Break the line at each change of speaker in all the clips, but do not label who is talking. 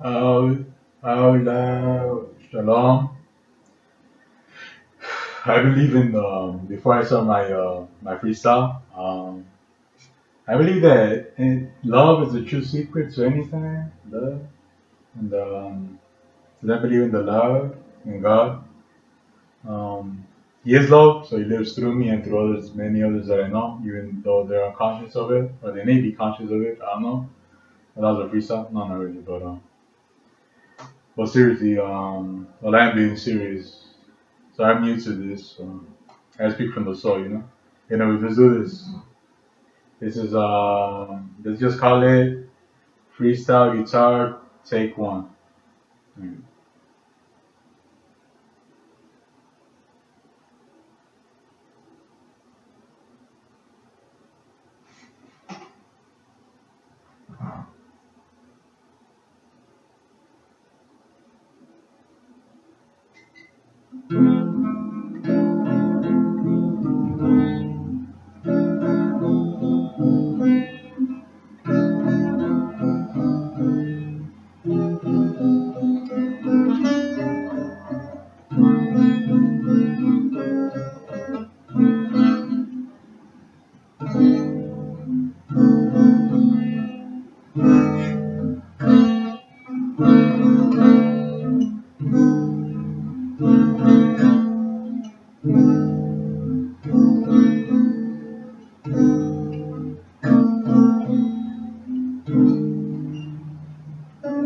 Oh, oh, shalom. I believe in um, before I start my uh, my freestyle. Um, I believe that in, love is the true secret to anything. Love, and um, I believe in the love in God. Um, he is love, so he lives through me and through others, many others that I know, even though they're unconscious of it, or they may be conscious of it. I don't know. That was a freestyle. No, not really, but um. But seriously, um, well, I'm being serious. So I'm new to this. I speak from the soul, you know. Anyway, let's do this. This is um, let's just call it freestyle guitar take one. Mm.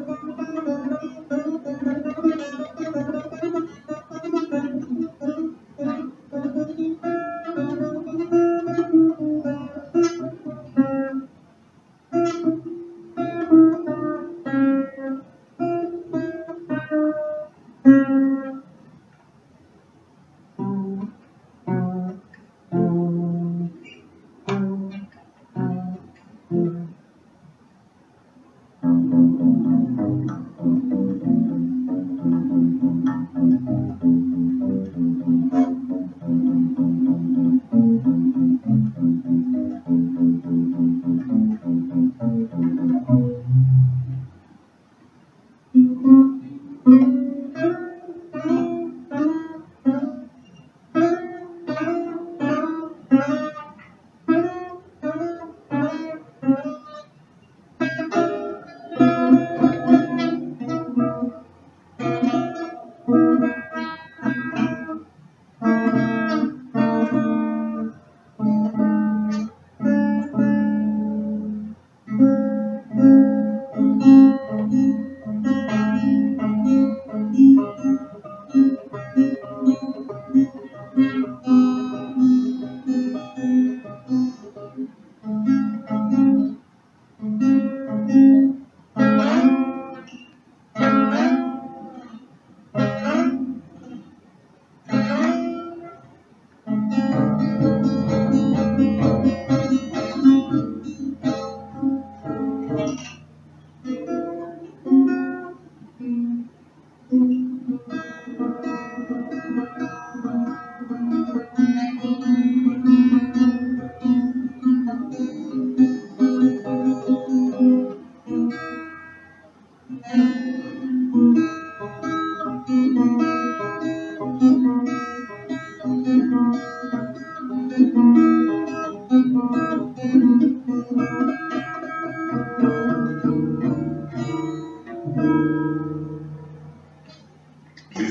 Please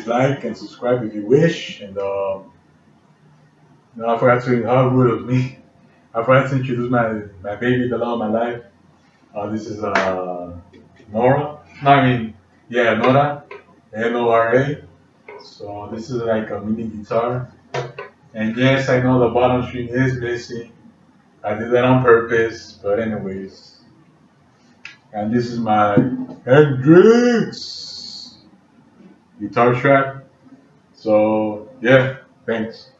like and subscribe if you wish. And um, no, I forgot to how rude of me. I forgot to introduce my my baby, the love of my life. Uh, this is uh, Nora. No, I mean, yeah, Nora. N O R A. So this is like a mini guitar. And yes, I know the bottom string is missing. I did that on purpose, but anyways. And this is my Hendrix guitar track. So yeah, thanks.